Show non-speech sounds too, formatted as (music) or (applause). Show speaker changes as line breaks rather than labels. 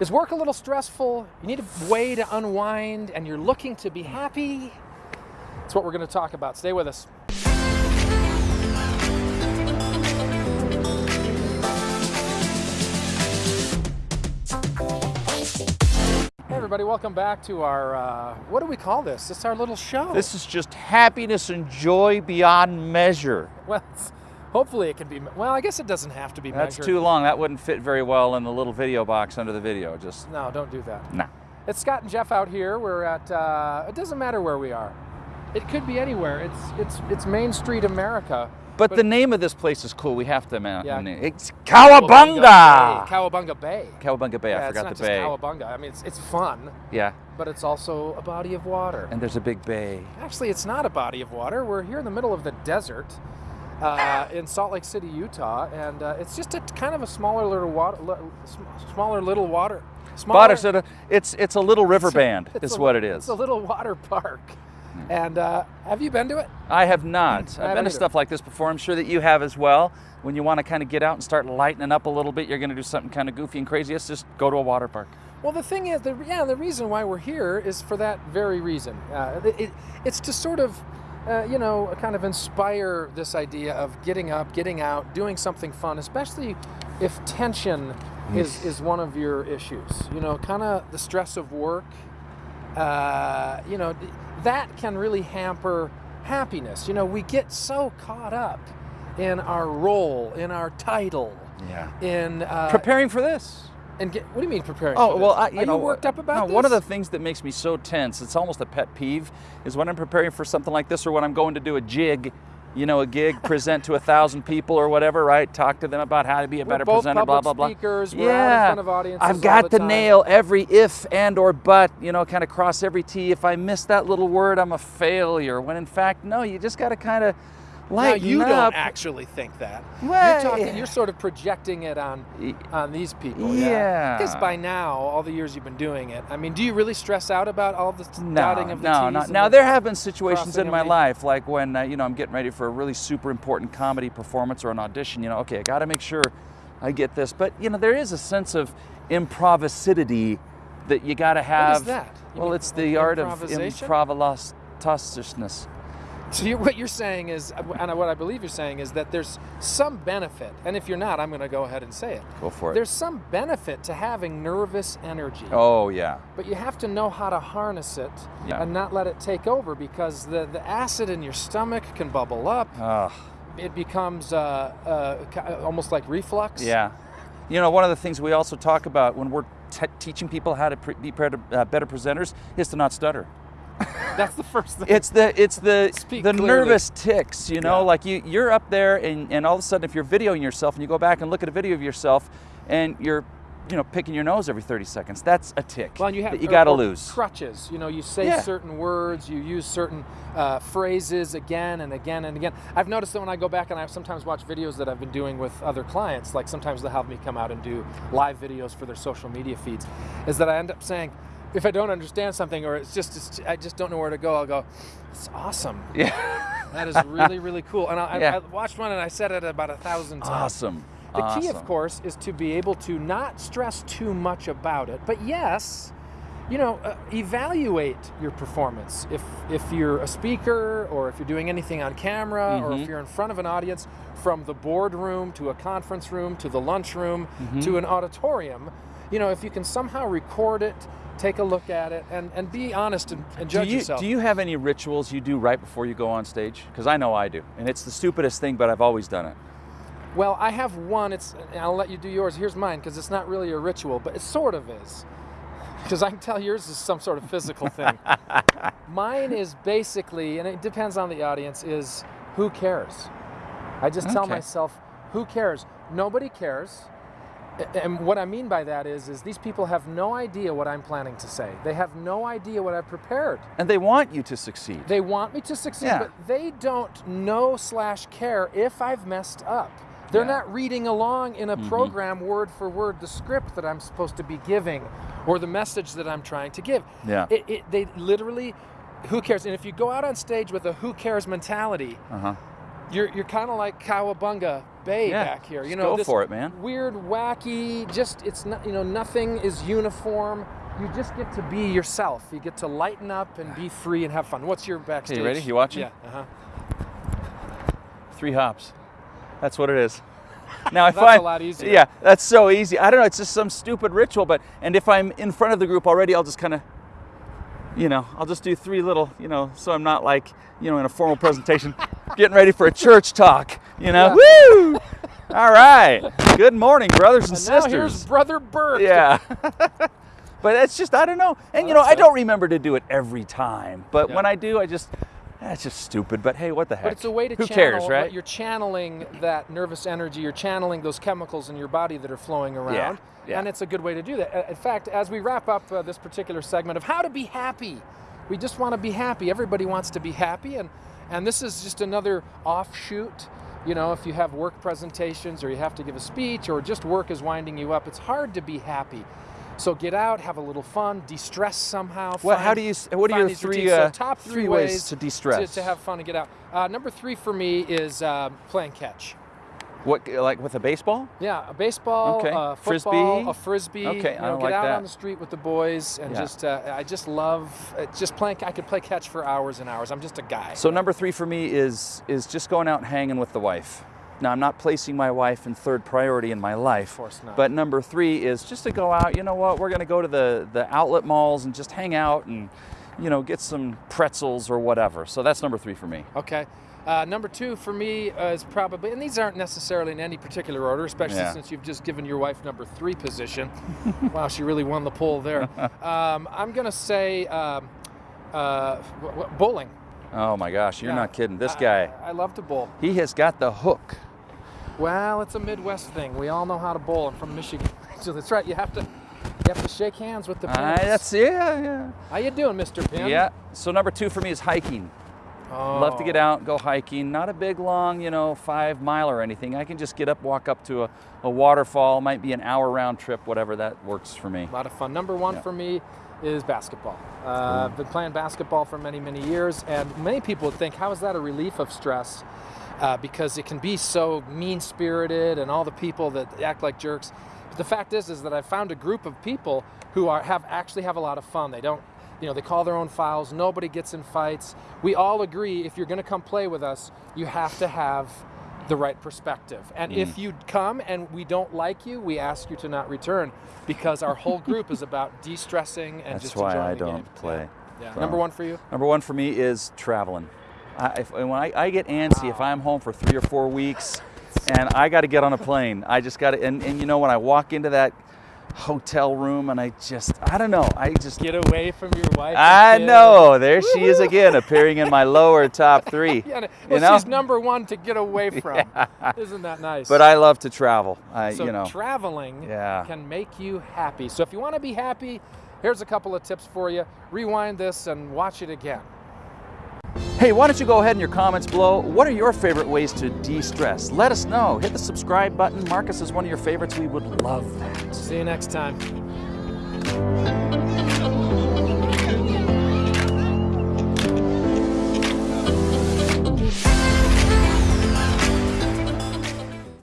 Is work a little stressful? You need a way to unwind and you're looking to be happy? That's what we're going to talk about. Stay with us. Hey everybody, welcome back to our, uh, what do we call this? It's our little show.
This is just happiness and joy beyond measure.
well, it's- hopefully it can be, well, I guess it doesn't have to be
That's
measured.
too long. That wouldn't fit very well in the little video box under the video. Just,
No, don't do that.
no.
It's Scott and Jeff out here. We're at. Uh, it doesn't matter where we are. It could be anywhere. It's it's it's Main Street America.
But, the name of this place is cool. We have to, man.
Yeah.
It's
Cowabunga
Cowabunga!
Bay. Cowabunga Bay. Yeah,
I
it's
forgot
not
the bay.
Cowabunga. I mean, it's it's fun,
Yeah.
but it's also a body of water.
And there's a big bay.
Actually, it's not a body of water. We're here in the middle of the desert. Uh, in Salt Lake City, Utah, and uh, it's just a kind of a smaller little water, smaller little water. Smaller,
But it's it's, it's a little river band,
it's
is
a-
what it
It's a little water park. And uh, have you been to it?
I have not. (clears throat)
I
I've
haven't
been to stuff like this before. I'm sure that you have as well. When you want to kind of get out and start lightening up a little bit, you're going to do something kind of goofy and crazy. It's just go to a water park.
Well, the thing is, the, yeah, the reason why we're here is for that very reason. Uh, it, it's to sort of, uh, you know, kind of inspire this idea of getting up, getting out, doing something fun, especially if tension is, is one of your issues. You know, kind of the stress of work. Uh, you know, that can really hamper happiness. You know, we get so caught up in our role, in our title,
Yeah.
in uh,
Preparing for this.
And get. What do you mean preparing?
Oh well? I, you
Are
know,
you worked up about
no,
this?
One of the things that makes me so tense, it's almost a pet peeve, is when I'm preparing for something like this, or when I'm going to do a jig, you know, a gig, (laughs) present to a thousand people or whatever, right? Talk to them about how to be a
We're
better presenter, blah blah blah.
speakers, we're out in
yeah,
front of audiences
I've got
the
to
time.
nail every if and or but, you know, kind of cross every T. If I miss that little word, I'm a failure. When in fact, no, you just got to kind of
Now you
up.
don't actually think that.
Well,
you're talking. You're sort of projecting it on on these people.
Yeah.
Because by now, all the years you've been doing it, I mean, do you really stress out about all the
No,
dotting of the
no,
T's?
no. Now
the-
there have been situations in my
the-
life, like when uh, you know I'm getting ready for a really super important comedy performance or an audition. You know, okay, I got to make sure I get this. But you know, there is a sense of improvisity that you got to have.
What is that? You
Well,
mean
it's the art of
improvisation? So you're, what you're saying is, and what I believe you're saying is that there's some benefit, and if you're not, I'm going to go ahead and say it.
Go for it.
There's some benefit to having nervous energy.
oh yeah.
But you have to know how to harness it
Yeah.
and not let it take over because the, the acid in your stomach can bubble up.
Ugh.
It becomes uh, uh, almost like reflux.
Yeah. You know, one of the things we also talk about when we're te- teaching people how to pre- be better, uh, better presenters is to not stutter.
That's the first thing.
It's the it's the
Speak
the
clearly.
nervous ticks, you know,
Yeah.
like you you're up there and, and all of a sudden if you're videoing yourself and you go back and look at a video of yourself and you're you know picking your nose every 30 seconds, that's a tick
well, and you have
that you got to lose.
crutches. You know, you say
Yeah.
certain words, you use certain uh, phrases again and again and again. I've noticed that when I go back and I sometimes watch videos that I've been doing with other clients, like sometimes they'll have me come out and do live videos for their social media feeds, is that I end up saying, if I don't understand something or it's just it's, I just don't know where to go, I'll go, "It's awesome.
Yeah.
That is really really cool." And I, I-
Yeah.
I watched one and I said it about a thousand times.
Awesome.
The key, of course, is to be able to not stress too much about it, but yes, you know, uh, evaluate your performance. If if you're a speaker or if you're doing anything on camera or if
Mhm.
you're in front of an audience, from the boardroom to a conference room to the lunchroom
Mm-hmm.
to an auditorium, you know, if you can somehow record it, take a look at it, and, and be honest and, and
Do
judge
you,
yourself.
do you have any rituals you do right before you go on stage? Because I know I do, and it's the stupidest thing, but I've always done it.
Well, I have one. It's and I'll let you do yours. Here's mine because it's not really a ritual, but it sort of is. Because I can tell yours is some sort of physical thing. (laughs) mine is basically, and it depends on the audience, is who cares? I just tell myself, who cares? Nobody cares. And what I mean by that is, is these people have no idea what I'm planning to say. They have no idea what I've prepared.
And they want you to succeed.
They want me to succeed,
Yeah.
but they don't know slash care if I've messed up. They're
Yeah.
not reading along in a
Mhm.
program word for word the script that I'm supposed to be giving or the message that I'm trying to give.
Yeah.
It, it, they literally, who cares? And if you go out on stage with a who cares mentality,
uh-huh.
you're, you're kind of like Cowabunga Bay
Yeah,
back here. You know,
go
this
for it, man.
Weird, wacky. Just it's not. You know, nothing is uniform. You just get to be yourself. You get to lighten up and be free and have fun. What's your backstage?
You ready? You watching?
Yeah. Uh-huh.
Three hops. That's what it is. (laughs) Now I
That's a lot easier.
Yeah, that's so easy. I don't know. It's just some stupid ritual, but and if I'm in front of the group already, I'll just kind of, you know, I'll just do three little, you know, so I'm not like, you know, in a formal presentation, (laughs) getting ready for a church talk. You know, woo! All right. Good morning, brothers and,
And now
sisters.
here's Brother Bert.
Yeah. (laughs) but it's just I don't know. And you know, I don't remember to do it every time. But
Yeah.
when I do, I just that's just stupid. But hey, what the heck?
But it's a way to
Who
channel.
cares, right?
You're channeling that nervous energy. You're channeling those chemicals in your body that are flowing around,
yeah.
and it's a good way to do that. In fact, as we wrap up uh, this particular segment of how to be happy, we just want to be happy. Everybody wants to be happy, and and this is just another offshoot. You know, if you have work presentations or you have to give a speech or just work is winding you up, it's hard to be happy. So get out, have a little fun, de-stress somehow.
Well,
find-
how do you what are your three,
routines. So
uh,
top
three
three,
ways
ways
to de-stress?
to, have fun and get out. Uh, number three for me is uh, playing catch.
What like with a baseball?
Yeah, a baseball,
Okay.
a
Frisbee?
football, a frisbee.
Okay,
you
I
know,
don't
get
like
out
that.
on the street with the boys and
Yeah.
just uh, I just love uh, just playing. I could play catch for hours and hours. I'm just a guy.
So number three for me is is just going out and hanging with the wife. Now I'm not placing my wife in third priority in my life.
Of course not.
But number three is just to go out. You know what? We're going to go to the the outlet malls and just hang out and you know get some pretzels or whatever. So that's number three for me.
Okay. Uh, number two for me uh, is probably, and these aren't necessarily in any particular order, especially
Yeah.
since you've just given your wife number three position. (laughs) wow, she really won the poll there. (laughs) Um, I'm going to say um, uh, bowling.
Oh my gosh, you're
Yeah.
not kidding. This
I-
guy,
I love to bowl.
he has got the hook.
Well, it's a Midwest thing. We all know how to bowl. I'm from Michigan, (laughs) so that's right. You have to, you have to shake hands with the pins.
Ah, that's yeah, yeah.
How you doing, Mr. Pin?
Yeah. So number two for me is hiking.
Oh.
Love to get out, go hiking. Not a big, long, you know, five mile or anything. I can just get up, walk up to a, a waterfall. Might be an hour round trip, whatever that works for me.
A lot of fun. Number one
Yeah.
for me is basketball. Uh, I've been playing basketball for many, many years, and many people would think, how is that a relief of stress? Uh, because it can be so mean-spirited, and all the people that act like jerks. But the fact is, is that I found a group of people who are have actually have a lot of fun. They don't, you know, they call their own fouls. Nobody gets in fights. We all agree if you're going to come play with us, you have to have the right perspective. And if mm. you come and we don't like you, we ask you to not return because our whole group is about (laughs) de-stressing and
That's
just
why
enjoying
I
the
don't
game.
play.
Yeah.
So-
Number one for you?
Number one for me is traveling. I, if, when I, I get antsy if I'm home for three or four weeks and I got to get on a plane. I just got to, and, and you know, when I walk into that hotel room and I just, I don't know, I just,
Get away from your wife.
I know, there she is again, appearing in my lower top (laughs) three.
Yeah,
you
well,
know?
she's number one to get away (laughs) from. Isn't that nice?
But I love to travel. I,
so
you know,
traveling
Yeah.
can make you happy. So if you want to be happy, here's a couple of tips for you. Rewind this and watch it again.
Hey, why don't you go ahead in your comments below, what are your favorite ways to de-stress? Let us know. Hit the subscribe button. Marcus is one of your favorites. We would love that.
See you next time.